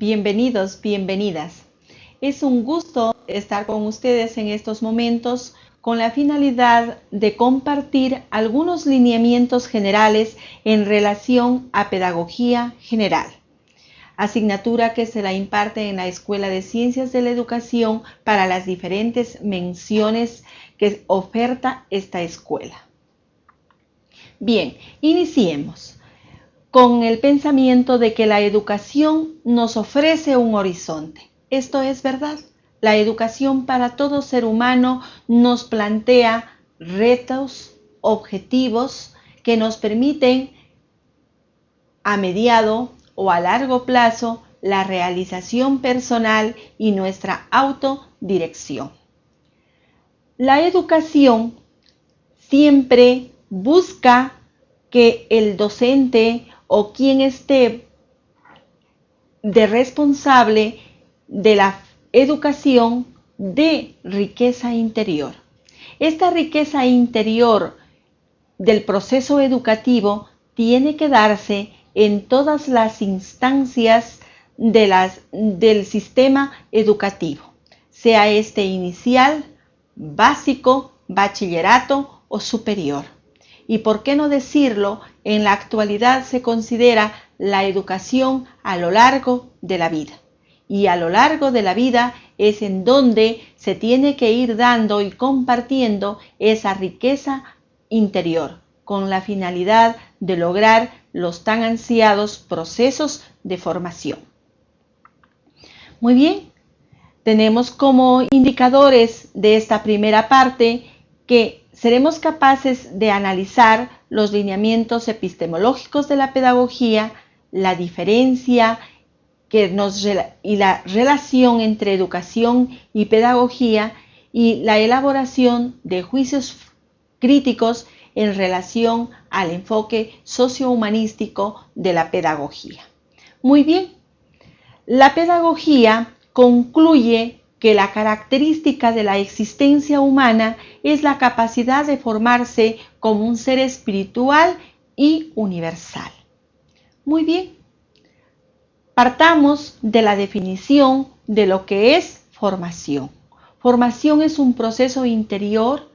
Bienvenidos, bienvenidas. Es un gusto estar con ustedes en estos momentos con la finalidad de compartir algunos lineamientos generales en relación a pedagogía general, asignatura que se la imparte en la Escuela de Ciencias de la Educación para las diferentes menciones que oferta esta escuela. Bien, iniciemos con el pensamiento de que la educación nos ofrece un horizonte. Esto es verdad. La educación para todo ser humano nos plantea retos, objetivos que nos permiten a mediado o a largo plazo la realización personal y nuestra autodirección. La educación siempre busca que el docente o quien esté de responsable de la educación de riqueza interior. Esta riqueza interior del proceso educativo tiene que darse en todas las instancias del sistema educativo, sea este inicial, básico, bachillerato o superior. Y por qué no decirlo, en la actualidad se considera la educación a lo largo de la vida. Y a lo largo de la vida es en donde se tiene que ir dando y compartiendo esa riqueza interior con la finalidad de lograr los tan ansiados procesos de formación. Muy bien, tenemos como indicadores de esta primera parte que seremos capaces de analizar los lineamientos epistemológicos de la pedagogía, la diferencia que nos, y la relación entre educación y pedagogía y la elaboración de juicios críticos en relación al enfoque sociohumanístico de la pedagogía. Muy bien, la pedagogía concluye que la característica de la existencia humana es la capacidad de formarse como un ser espiritual y universal. Muy bien, partamos de la definición de lo que es formación. Formación es un proceso interior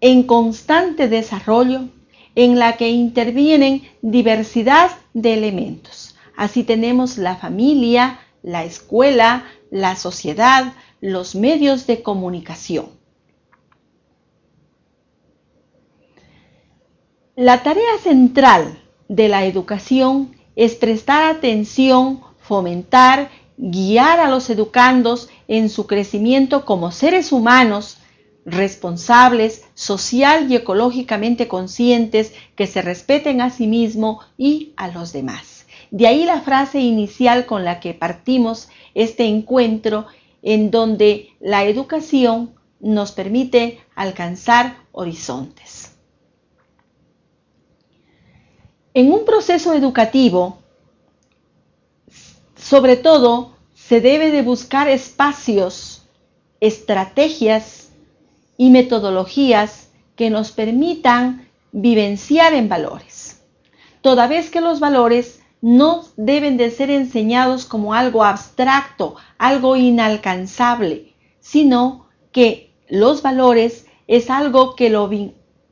en constante desarrollo en la que intervienen diversidad de elementos. Así tenemos la familia, la escuela, la sociedad, los medios de comunicación. La tarea central de la educación es prestar atención, fomentar, guiar a los educandos en su crecimiento como seres humanos responsables, social y ecológicamente conscientes que se respeten a sí mismo y a los demás. De ahí la frase inicial con la que partimos este encuentro en donde la educación nos permite alcanzar horizontes. En un proceso educativo, sobre todo, se debe de buscar espacios, estrategias y metodologías que nos permitan vivenciar en valores. Toda vez que los valores no deben de ser enseñados como algo abstracto, algo inalcanzable, sino que los valores es algo que lo,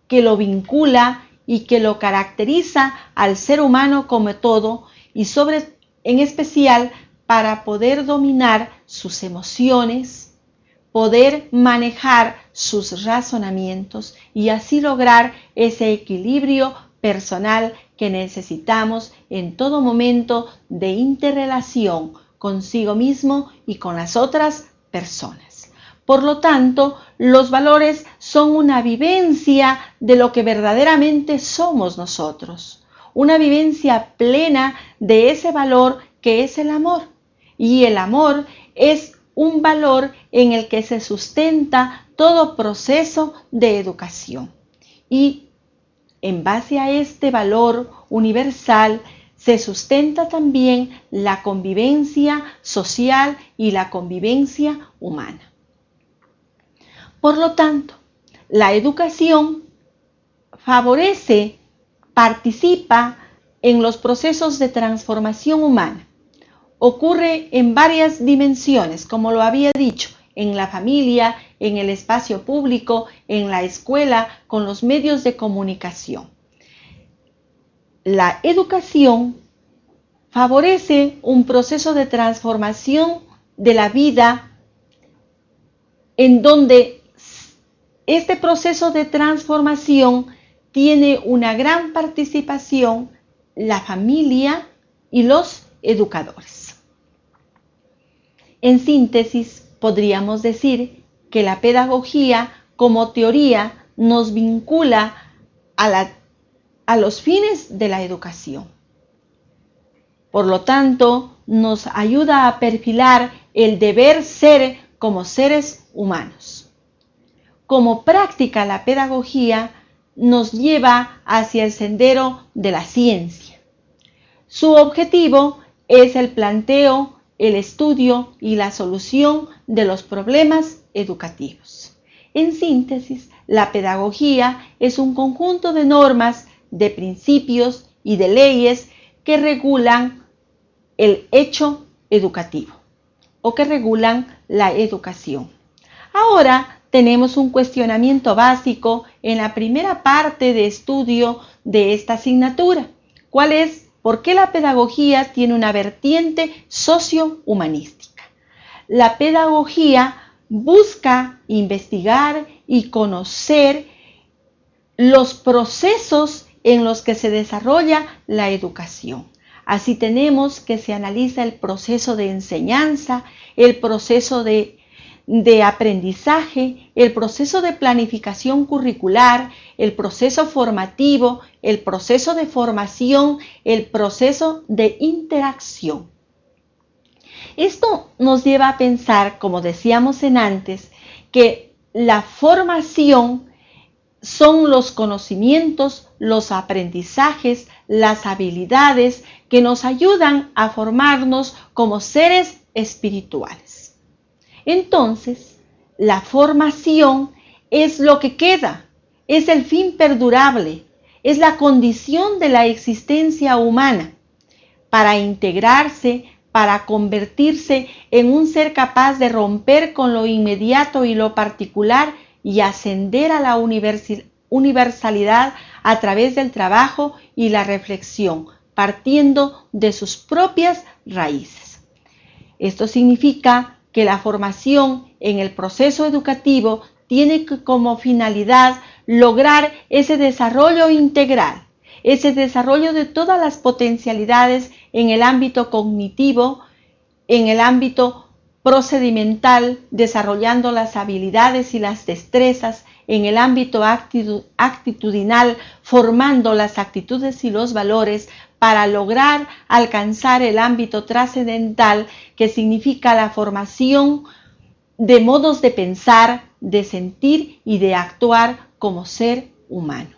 que lo vincula y que lo caracteriza al ser humano como todo y sobre en especial para poder dominar sus emociones, poder manejar sus razonamientos y así lograr ese equilibrio personal que necesitamos en todo momento de interrelación consigo mismo y con las otras personas. Por lo tanto, los valores son una vivencia de lo que verdaderamente somos nosotros, una vivencia plena de ese valor que es el amor. Y el amor es un valor en el que se sustenta todo proceso de educación. Y en base a este valor universal se sustenta también la convivencia social y la convivencia humana. Por lo tanto, la educación favorece, participa en los procesos de transformación humana. ocurre en varias dimensiones, como lo había dicho, en la familia, en el espacio público, en la escuela, con los medios de comunicación. La educación favorece un proceso de transformación de la vida en donde este proceso de transformación tiene una gran participación la familia y los educadores. En síntesis, podríamos decir que la pedagogía como teoría nos vincula a, los fines de la educación. Por lo tanto, nos ayuda a perfilar el deber ser como seres humanos. Como práctica la pedagogía nos lleva hacia el sendero de la ciencia. Su objetivo es el planteo, el estudio y la solución de los problemas educativos. En síntesis, la pedagogía es un conjunto de normas, de principios y de leyes que regulan el hecho educativo o que regulan la educación. Ahora tenemos un cuestionamiento básico en la primera parte de estudio de esta asignatura. ¿Cuál es? ¿Por qué la pedagogía tiene una vertiente sociohumanística? La pedagogía busca investigar y conocer los procesos en los que se desarrolla la educación. Así tenemos que se analiza el proceso de enseñanza, el proceso de de aprendizaje, el proceso de planificación curricular, el proceso formativo, el proceso de formación, el proceso de interacción. Esto nos lleva a pensar, como decíamos en antes, que la formación son los conocimientos, los aprendizajes, las habilidades que nos ayudan a formarnos como seres espirituales. Entonces, la formación es lo que queda, es el fin perdurable, es la condición de la existencia humana para integrarse, para convertirse en un ser capaz de romper con lo inmediato y lo particular y ascender a la universalidad a través del trabajo y la reflexión, partiendo de sus propias raíces. Esto significa que la formación en el proceso educativo tiene como finalidad lograr ese desarrollo integral, ese desarrollo de todas las potencialidades en el ámbito cognitivo, en el ámbito procedimental, desarrollando las habilidades y las destrezas, en el ámbito actitudinal, formando las actitudes y los valores para lograr alcanzar el ámbito trascendental que significa la formación de modos de pensar, de sentir y de actuar como ser humano.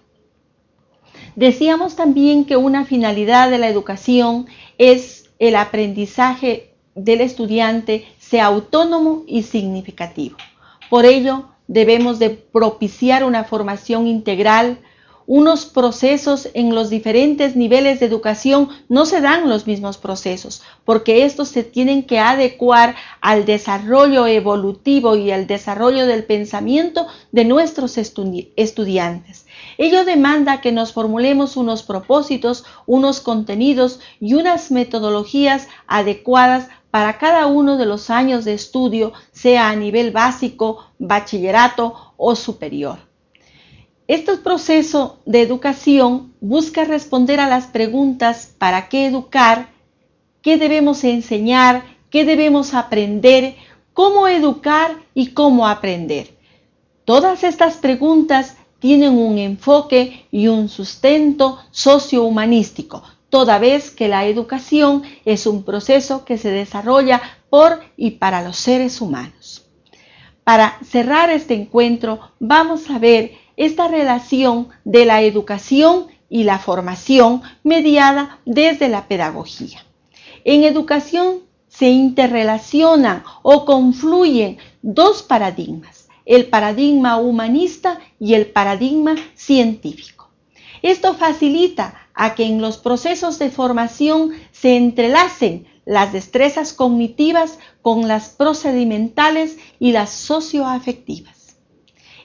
Decíamos también que una finalidad de la educación es el aprendizaje del estudiante sea autónomo y significativo. Por ello, debemos de propiciar una formación integral, unos procesos en los diferentes niveles de educación no se dan los mismos procesos, porque estos se tienen que adecuar al desarrollo evolutivo y al desarrollo del pensamiento de nuestros estudiantes. Ello demanda que nos formulemos unos propósitos, unos contenidos y unas metodologías adecuadas para cada uno de los años de estudio, sea a nivel básico, bachillerato o superior. Este proceso de educación busca responder a las preguntas ¿para qué educar? ¿Qué debemos enseñar? ¿Qué debemos aprender? ¿Cómo educar y cómo aprender? Todas estas preguntas tienen un enfoque y un sustento sociohumanístico, toda vez que la educación es un proceso que se desarrolla por y para los seres humanos. Para cerrar este encuentro, vamos a ver esta relación de la educación y la formación mediada desde la pedagogía. En educación se interrelacionan o confluyen dos paradigmas, el paradigma humanista y el paradigma científico. Esto facilita a que en los procesos de formación se entrelacen las destrezas cognitivas con las procedimentales y las socioafectivas.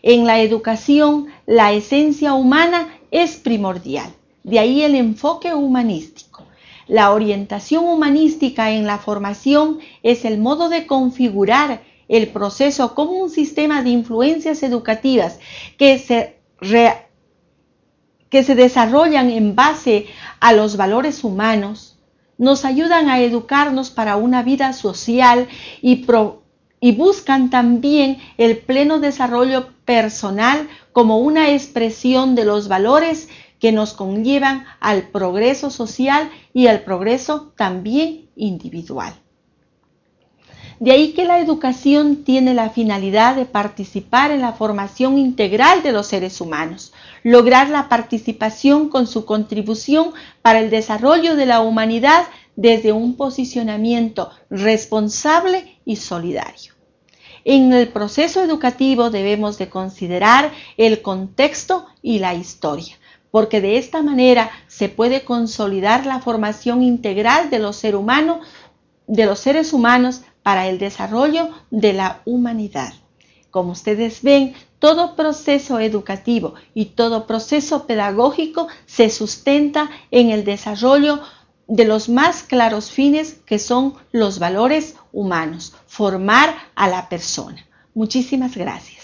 En la educación, la esencia humana es primordial, de ahí el enfoque humanístico. La orientación humanística en la formación es el modo de configurar el proceso como un sistema de influencias educativas que se, que se desarrollan en base a los valores humanos, nos ayudan a educarnos para una vida social y, buscan también el pleno desarrollo personal como una expresión de los valores que nos conllevan al progreso social y al progreso también individual. De ahí que la educación tiene la finalidad de participar en la formación integral de los seres humanos, lograr la participación con su contribución para el desarrollo de la humanidad desde un posicionamiento responsable y solidario. En el proceso educativo debemos de considerar el contexto y la historia, porque de esta manera se puede consolidar la formación integral de los, de los seres humanos para el desarrollo de la humanidad. Como ustedes ven, todo proceso educativo y todo proceso pedagógico se sustenta en el desarrollo de los más claros fines que son los valores humanos, formar a la persona. Muchísimas gracias.